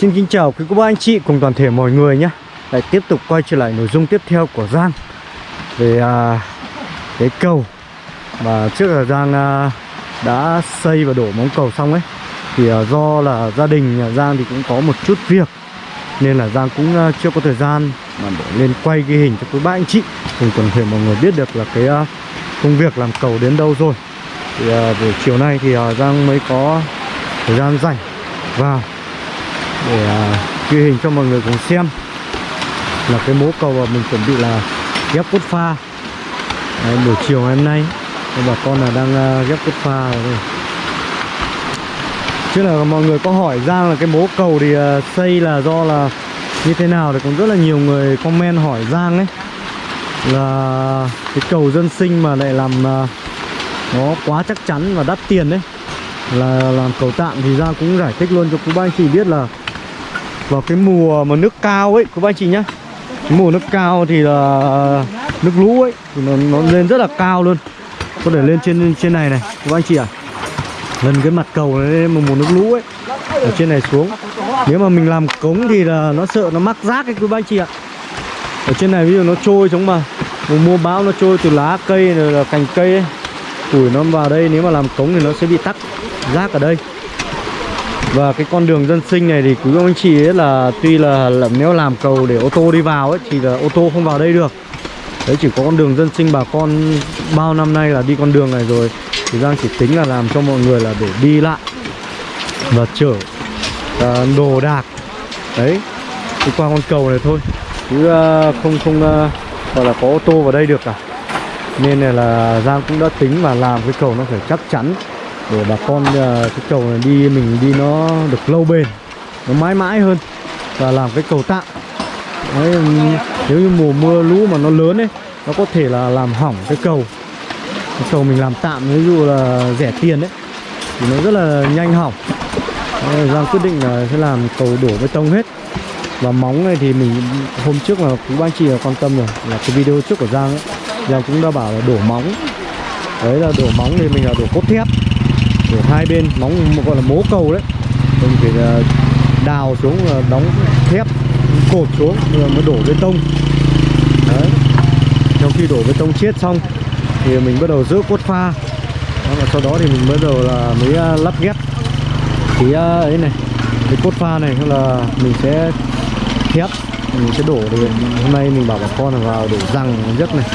Xin kính chào quý cô bác anh chị cùng toàn thể mọi người nhé. Lại tiếp tục quay trở lại nội dung tiếp theo của Giang Về à, cái cầu Mà trước là Giang à, đã xây và đổ móng cầu xong ấy. Thì à, do là gia đình nhà Giang thì cũng có một chút việc Nên là Giang cũng à, chưa có thời gian mà để lên quay ghi hình cho quý bác anh chị Cùng toàn thể mọi người biết được là cái à, công việc làm cầu đến đâu rồi. Thì à, buổi chiều nay thì à, Giang mới có thời gian rảnh. Vào để à, ghi hình cho mọi người cùng xem là cái mố cầu mà mình chuẩn bị là ghép cốt pha. Đấy, buổi chiều ngày hôm nay bà con là đang à, ghép cốt pha rồi đây. chứ là mọi người có hỏi Giang là cái mố cầu thì à, xây là do là như thế nào thì cũng rất là nhiều người comment hỏi Giang ấy. Là cái cầu dân sinh mà lại làm nó quá chắc chắn và đắt tiền đấy là làm cầu tạm thì Giang cũng giải thích luôn cho quý ba anh chị biết là vào cái mùa mà nước cao ấy quý anh chị nhá. Cái mùa nước cao thì là nước lũ ấy thì nó, nó lên rất là cao luôn. Có thể lên trên trên này này quý anh chị à gần cái mặt cầu này mà mùa nước lũ ấy ở trên này xuống. Nếu mà mình làm cống thì là nó sợ nó mắc rác ấy quý anh chị ạ. Ở trên này ví dụ nó trôi giống mà. Mùa mưa bão nó trôi từ lá cây rồi là cành cây ấy. Củi nó vào đây nếu mà làm cống thì nó sẽ bị tắc rác ở đây và cái con đường dân sinh này thì quý ông anh chị ấy là tuy là, là nếu làm cầu để ô tô đi vào ấy thì là ô tô không vào đây được. Đấy chỉ có con đường dân sinh bà con bao năm nay là đi con đường này rồi. Thì Giang chỉ tính là làm cho mọi người là để đi lại và chở uh, đồ đạc. Đấy đi qua con cầu này thôi. Chứ uh, không không uh, gọi là có ô tô vào đây được cả. Nên này là Giang cũng đã tính và làm cái cầu nó phải chắc chắn để bà con à, cái cầu này đi mình đi nó được lâu bền nó mãi mãi hơn và làm cái cầu tạm. Đấy, nếu như mùa mưa lũ mà nó lớn ấy nó có thể là làm hỏng cái cầu. Cái cầu mình làm tạm ví dụ là rẻ tiền đấy thì nó rất là nhanh hỏng. Đấy, Giang quyết định là sẽ làm cầu đổ bê tông hết. Và móng này thì mình hôm trước là cũng anh chị là quan tâm rồi là cái video trước của Giang ấy Giang cũng đã bảo là đổ móng. Đấy là đổ móng thì mình là đổ cốt thép đổ hai bên móng gọi là mố cầu đấy. Mình phải ờ, đào xuống ờ, đóng thép cột xuống rồi mới đổ bê tông. Đấy. Trong khi đổ bê tông chết xong thì mình bắt đầu giữ cốt pha. Đó, và sau đó thì mình bắt đầu là mới lắp ghép. Cái ấy này cái cốt pha này là mình sẽ thép mình sẽ đổ thì hôm nay mình bảo bà con là vào đổ răng giấc này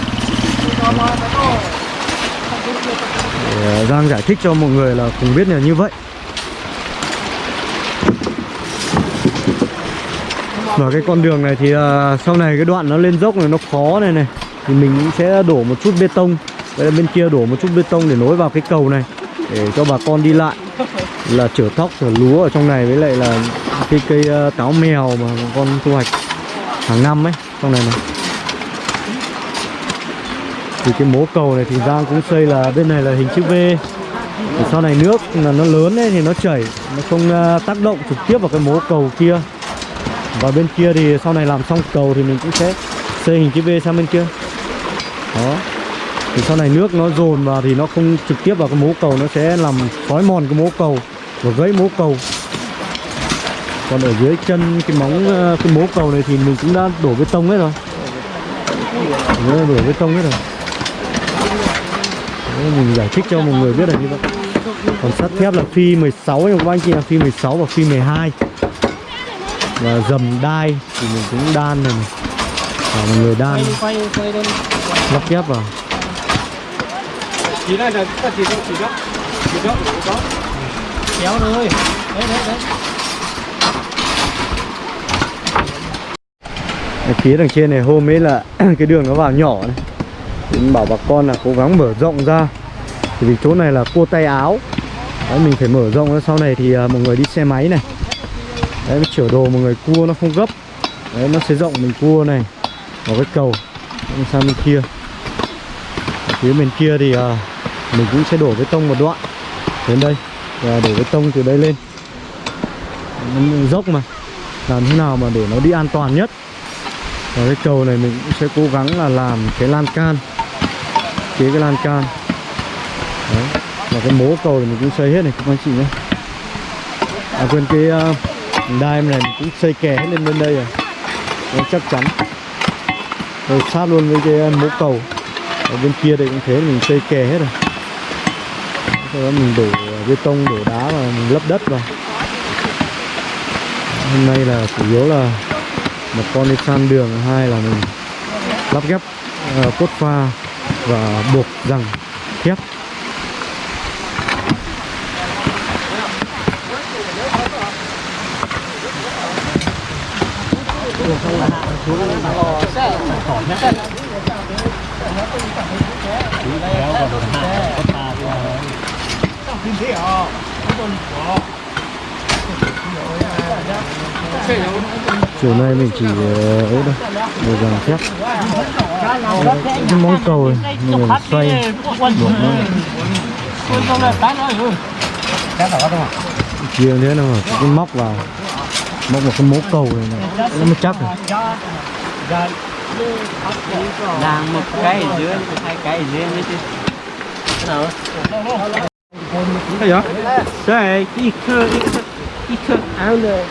để Giang giải thích cho mọi người là cùng biết là như vậy. Và cái con đường này thì uh, sau này cái đoạn nó lên dốc này nó khó này này Thì mình cũng sẽ đổ một chút bê tông. Vậy bên kia đổ một chút bê tông để nối vào cái cầu này Để cho bà con đi lại. Là chở thóc, chở lúa ở trong này với lại là cái cây uh, táo mèo mà bà con thu hoạch hàng năm ấy Trong này này thì cái mố cầu này thì Giang cũng xây là bên này là hình chữ V. Thì sau này nước là nó lớn ấy thì nó chảy nó không uh, tác động trực tiếp vào cái mố cầu kia. Và bên kia thì sau này làm xong cầu thì mình cũng sẽ xây hình chữ V sang bên kia. Đó. Thì sau này nước nó dồn vào thì nó không trực tiếp vào cái mố cầu nó sẽ làm xói mòn cái mố cầu và gãy mố cầu. Còn ở dưới chân cái móng à, cái mố cầu này thì mình cũng đã đổ bê tông hết rồi đổ bê tông hết rồi. Đấy, mình giải thích cho mọi người biết là như vậy. Còn sắt thép là phi 16 nhưng các anh chị là phi 16 và phi 12 và dầm đai thì mình cũng đan này, này. và mọi người đan. Lắp ghép vào. Chỉ là chỉ đó chỉ đó chỉ đó kéo thôi. Đấy đấy đấy. Phía đằng trên này hôm ấy là cái đường nó vào nhỏ này mình bảo bà con là cố gắng mở rộng ra. Vì chỗ này là cua tay áo. Đấy mình phải mở rộng ra. Sau này thì uh, mọi người đi xe máy này. Đấy chở đồ mọi người cua nó không gấp. Đấy nó sẽ rộng mình cua này. Vào cái cầu. Đấy, sang bên kia. Ở phía bên kia thì uh, mình cũng sẽ đổ bê tông một đoạn đến đây. Và đổ bê tông từ đây lên. Nó dốc mà. Làm thế nào mà để nó đi an toàn nhất và cái cầu này mình cũng sẽ cố gắng là làm cái lan can chế cái lan can. Đấy. và cái mố cầu thì mình cũng xây hết này các anh chị nhé. À quên cái uh, đai này mình cũng xây kè hết lên bên đây rồi. Nó chắc chắn. Rồi sát luôn với cái ờ, mố cầu. Ở bên kia đây cũng thế mình xây kè hết rồi. Sau đó mình đổ bê tông đổ đá và mình lấp đất vào. Hôm nay là chủ yếu là một con đi san đường hai là mình lắp ghép uh, cốt pha và buộc rằng thép chiều nay mình chỉ ờ, ấy thôi buộc rằng thép cái móng cầu này mình xoay buộc nó chia thế nào cái móc vào móc vào cái mố cầu này, này nó mới chắc rồi Đang một cái ở dưới, hai cái ở dưới nữa chứ. Cái gì? Đây, ít thơ, ít thơ, ít thơ, áo này.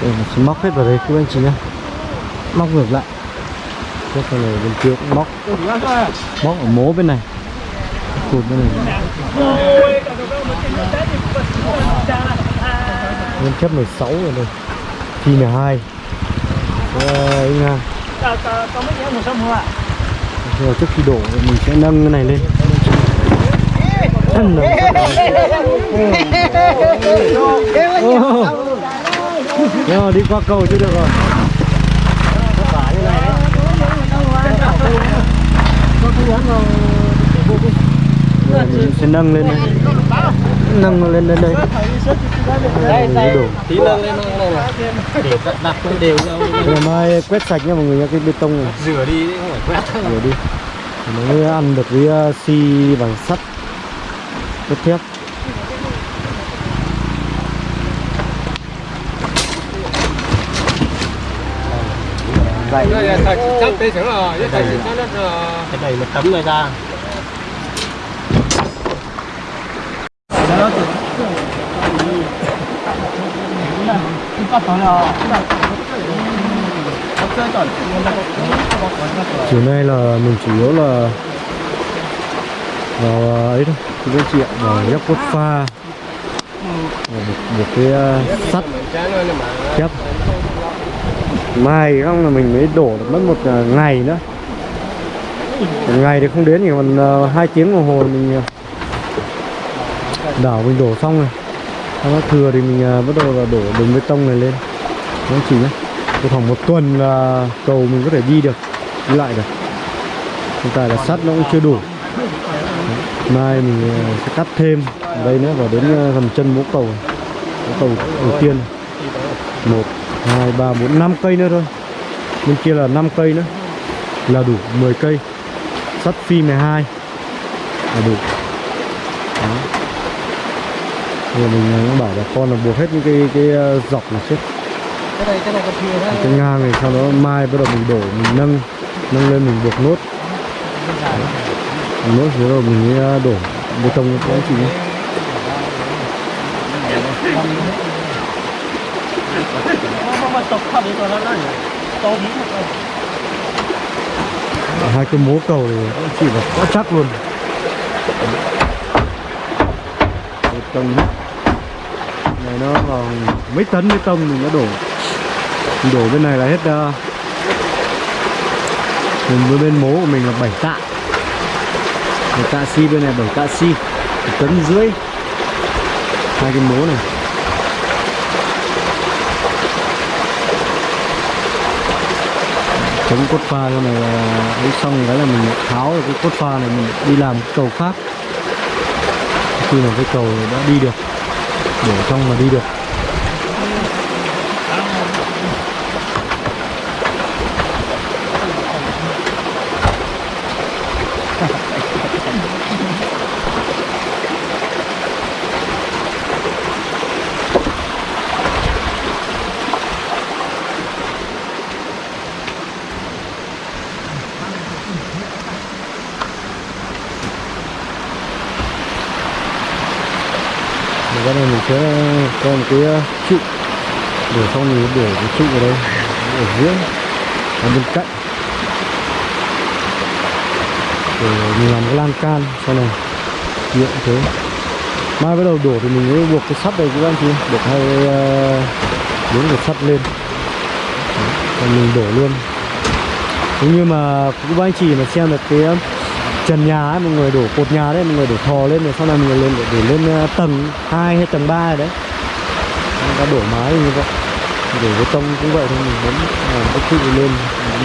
Để mình sẽ móc hết vào đây, các anh chị nhé móc ngược lại. Tiếp sau này bên kia cũng móc. Móc ở mố bên này. Cụt bên này. Nguyên chấp 16 rồi đây phi 12 Đấy, ngang Rồi trước khi đổ mình sẽ nâng cái này lên. Nâng mà đi qua cầu chưa được rồi? Rồi mình sẽ nâng lên đây Nâng lên lên đây. Đây, đổ. Tí nâng lên này này. Để đặt đều đâu. Ngày mai quét sạch nha mọi người nha cái bê tông này. Rửa đi, không phải quét. Rửa đi. Mới ăn được với uh, xi bằng sắt. Cốt thép. Đây, thầy chắc tế sướng rồi, thầy chắc nó Cái này một tấm này ra. Chiều nay là mình chủ yếu là vào à, ấy thôi Thì các chị ạ, vào cốt pha. Một, một cái uh, sắt. Thép Mai không là mình mới đổ được mất một uh, ngày nữa. Một ngày thì không đến thì còn uh, hai tiếng đồng hồ mình uh, đảo mình đổ xong rồi. Sau đó thừa thì mình uh, bắt đầu là đổ đường bê tông này lên. Nó chỉ nhé khoảng một tuần là cầu mình có thể đi được đi lại được. Hiện tại là sắt nó cũng chưa đủ. Mai mình à, sẽ cắt thêm. Đây nữa và đến à, gần chân mố cầu. Mố cầu đầu tiên. Một hai ba bốn năm cây nữa thôi. Bên kia là 5 cây nữa. Là đủ 10 cây. Sắt phi 12 là đủ. Đó. Giờ mình cũng bảo bà con là buộc hết những cái cái ờ, dọc này trước. Cái này, cái này còn thừa đấy. cái ngang này sau đó mai bắt đầu mình đổ mình nâng nâng lên mình buộc nốt. Buộc nốt rồi mình mới ờ, đổ bê tông cho chị nhé hai cái mố cầu thì chị là quá chắc luôn. Bê tông hết này nó vào mấy tấn bê tông mình đã đổ. Mình đổ bên này là hết uh, mình với bên mố của mình là 7 tạ. Bảy tạ xi bên này 7 tạ xi. Một tấn rưỡi. Hai cái mố này. Chống cốt pha cho này là ấy xong cái là mình tháo được cái cốt pha này mình đi làm cầu khác. Khi mà cái cầu đã đi được để trong mà đi được. Có một cái ờ, trụ. Để sau này để cái trụ ở đây ở giữa ở bên cạnh. Để mình làm cái lan can sau này. Điện thế. Mai bắt đầu đổ thì mình mới buộc cái sắt này các anh chị buộc hai ờ, bốn cái sắt lên. Đấy, còn mình đổ luôn. Nếu như mà các anh chị mà xem được cái trần nhà ấy, mọi người đổ cột nhà đấy mọi người đổ thò lên rồi sau này mọi người lên để, để lên ờ, tầng 2 hay tầng 3 đấy. Người ta đổ mái như vậy. Đổ bê tông cũng vậy thôi mình muốn làm cái trụ lên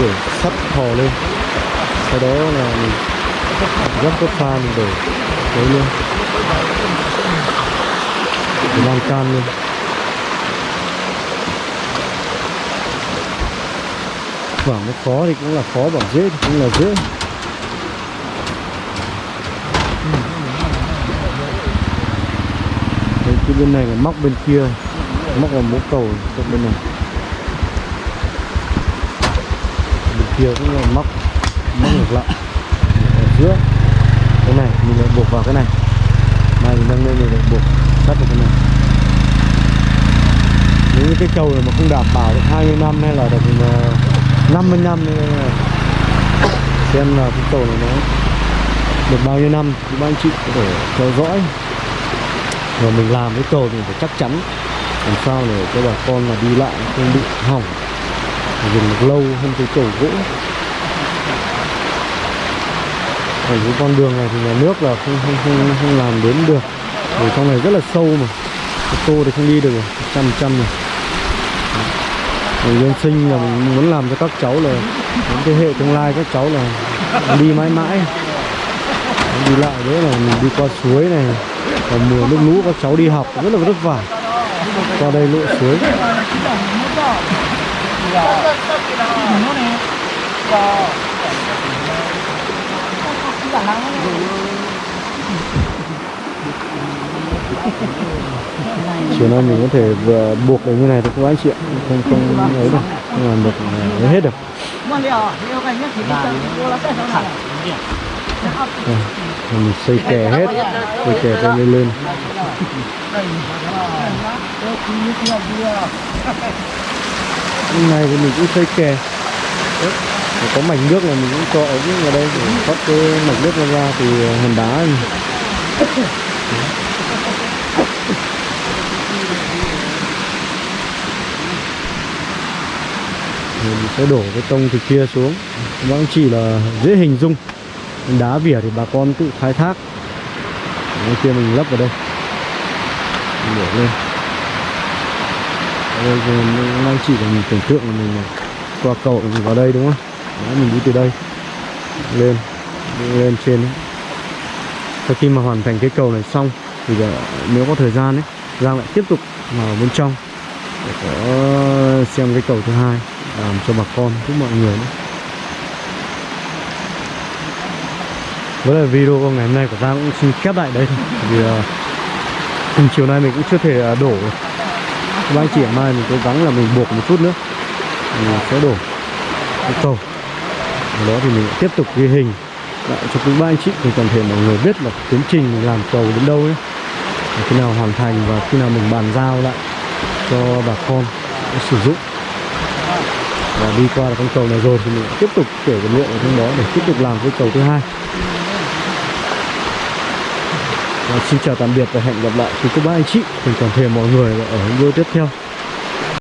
đổ sắt thò lên. Sau đó là mình gấp cái pha mình đổ đấy luôn để lan can luôn bảo nó khó thì cũng là khó bảo dễ thì cũng là dễ. Cái bên này là móc bên kia, móc vào mố cầu trong bên này. Bên kia cũng là móc móc ngược lại, ở giữa. Cái này, mình lại buộc vào cái này. Này mình nâng lên mình lại buộc, sắt vào cái này. Nếu như cái cầu này mà không đảm bảo được 20 năm hay là được ờ, 50 năm thì ờ, xem là cái cầu này nó được bao nhiêu năm. Thì ban chị có thể theo dõi và mình làm cái cầu thì phải chắc chắn. Làm sao để cho bà con là đi lại không bị hỏng. Dùng được lâu hơn cái cầu gỗ còn cái con đường này thì nhà nước là không không không, không làm đến được. Vì trong này rất là sâu mà. Ô tô thì không đi được rồi. Trăm trăm này người dân sinh là mình muốn làm cho các cháu là những thế hệ tương lai các cháu là đi mãi mãi. Đi lại đấy là mình đi qua suối này vào mùa nước lũ các cháu đi học rất là vất vả. Qua đây lội suối. Chiều nay mình có thể vừa buộc được như này thôi các anh chị ạ? Không không ấy được không làm được ấy hết được. Đây, mình xây kè hết xây kè cho lên lên. Hôm nay thì mình cũng xây kè. Để có mảnh nước này mình cũng cho ống vào đây để thoát cái mảnh nước ra, ra từ ờ, hòn đá này. Mình sẽ đổ cái tông từ kia xuống. Vẫn chỉ là dễ hình dung đá vỉa thì bà con tự khai thác. Cái kia mình lấp vào đây. Đổ lên. Đây thì mình đang chỉ là mình tưởng tượng là mình qua cầu mình vào đây đúng không? Đấy, mình đi từ đây. Lên đi lên trên ấy. sau khi mà hoàn thành cái cầu này xong thì giờ, nếu có thời gian ấy Giang lại tiếp tục vào bên trong để có xem cái cầu thứ hai làm cho bà con giúp mọi người nữa với lại video ngày hôm nay của Giang cũng xin khép lại đây. Thôi vì uh, chiều nay mình cũng chưa thể uh, đổ. Các anh chị mai mình cố gắng là mình buộc một chút nữa. Mình sẽ đổ. Cái cầu Ở đó thì mình tiếp tục ghi hình. Lại cho quý ba anh chị. Thì toàn thể mọi người biết là tiến trình mình làm cầu đến đâu ấy. Khi nào hoàn thành và khi nào mình bàn giao lại cho bà con sử dụng. Và đi qua con cầu này rồi thì mình tiếp tục kể vật liệu ở trong đó để tiếp tục làm cái cầu thứ hai và xin chào tạm biệt và hẹn gặp lại. Quý cô bác anh chị. Cùng toàn thể mọi người ở những video tiếp theo.